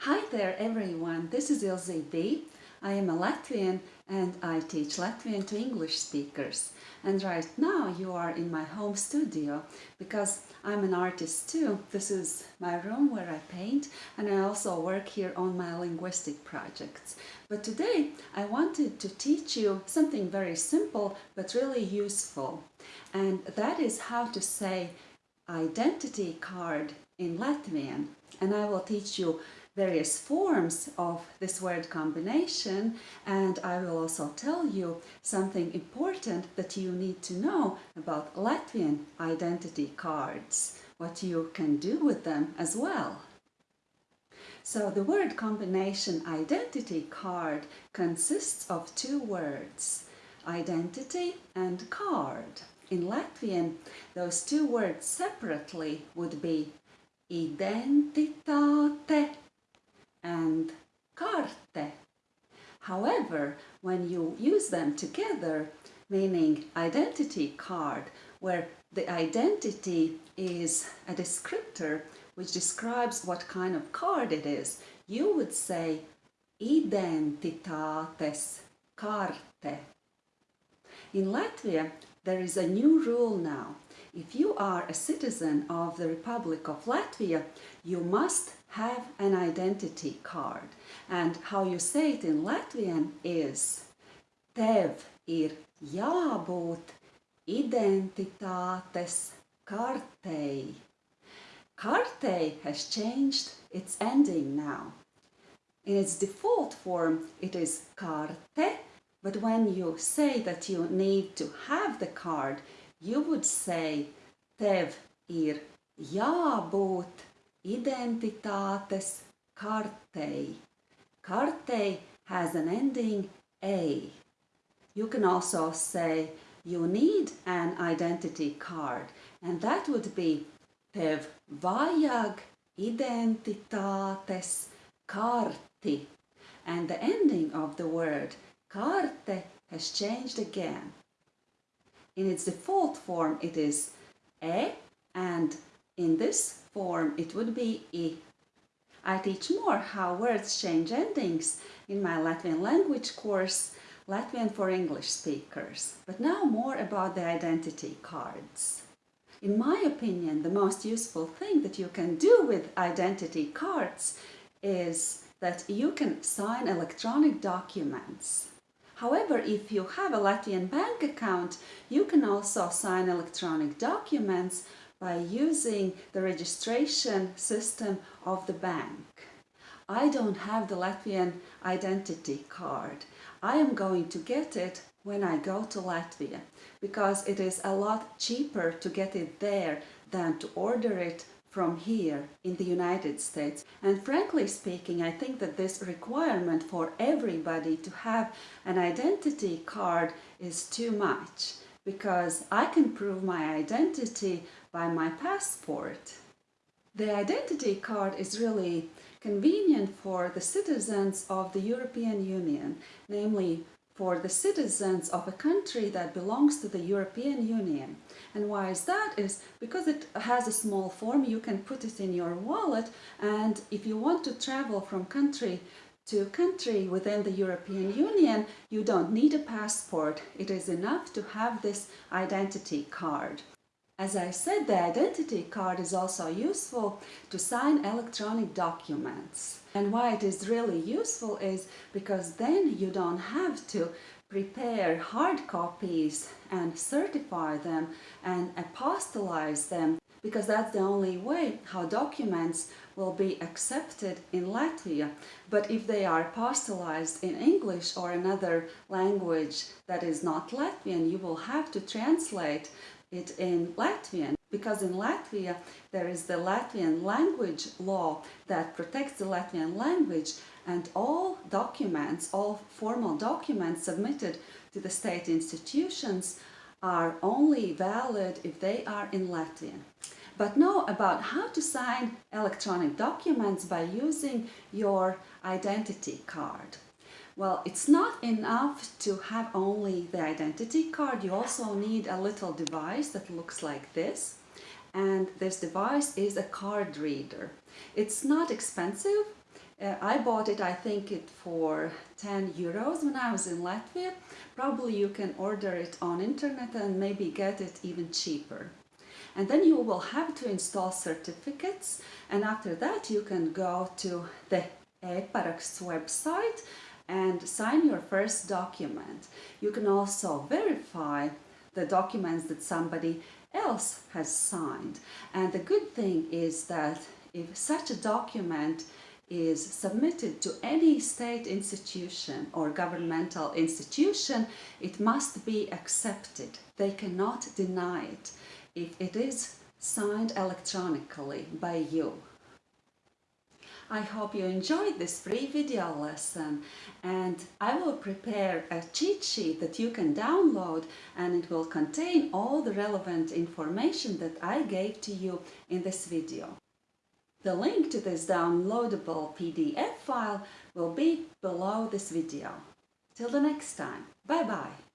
Hi there everyone, this is Ilze B. I am a Latvian and I teach Latvian to English speakers. And right now you are in my home studio because I'm an artist too. This is my room where I paint and I also work here on my linguistic projects. But today I wanted to teach you something very simple but really useful. And that is how to say identity card in Latvian. And I will teach you various forms of this word combination and I will also tell you something important that you need to know about Latvian identity cards, what you can do with them as well. So the word combination identity card consists of two words, identity and card. In Latvian, those two words separately would be identitāte and carte. However, when you use them together, meaning identity card, where the identity is a descriptor which describes what kind of card it is, you would say identitātes karte. In Latvia, there is a new rule now. If you are a citizen of the Republic of Latvia, you must have an identity card. And how you say it in Latvian is Tev ir jābūt identitātes kartei. Kartei has changed its ending now. In its default form, it is karte, but when you say that you need to have the card, you would say Tev ir jābūt identitātes kartei. Kartei has an ending A. You can also say you need an identity card and that would be tev vajag identitātes karti and the ending of the word karte has changed again. In its default form it is e and in this form it would be i. I teach more how words change endings in my Latvian language course Latvian for English speakers. But now more about the identity cards. In my opinion, the most useful thing that you can do with identity cards is that you can sign electronic documents. However, if you have a Latvian bank account, you can also sign electronic documents by using the registration system of the bank. I don't have the Latvian identity card. I am going to get it when I go to Latvia because it is a lot cheaper to get it there than to order it from here in the United States. And frankly speaking, I think that this requirement for everybody to have an identity card is too much because I can prove my identity by my passport. The identity card is really convenient for the citizens of the European Union, namely for the citizens of a country that belongs to the European Union. And why is that? Is because it has a small form, you can put it in your wallet and if you want to travel from country to country within the European Union, you don't need a passport. It is enough to have this identity card. As I said, the identity card is also useful to sign electronic documents. And why it is really useful is because then you don't have to prepare hard copies and certify them and apostolize them because that's the only way how documents will be accepted in Latvia. But if they are apostolized in English or another language that is not Latvian, you will have to translate it in Latvian because in Latvia there is the Latvian language law that protects the Latvian language and all documents, all formal documents submitted to the state institutions are only valid if they are in Latvian but know about how to sign electronic documents by using your identity card. Well, it's not enough to have only the identity card. You also need a little device that looks like this. And this device is a card reader. It's not expensive. Uh, I bought it, I think it for 10 euros when I was in Latvia. Probably you can order it on internet and maybe get it even cheaper. And then you will have to install certificates and after that you can go to the e-paraksts website and sign your first document. You can also verify the documents that somebody else has signed. And the good thing is that if such a document is submitted to any state institution or governmental institution, it must be accepted. They cannot deny it if it is signed electronically by you. I hope you enjoyed this free video lesson and I will prepare a cheat sheet that you can download and it will contain all the relevant information that I gave to you in this video. The link to this downloadable PDF file will be below this video. Till the next time, bye bye!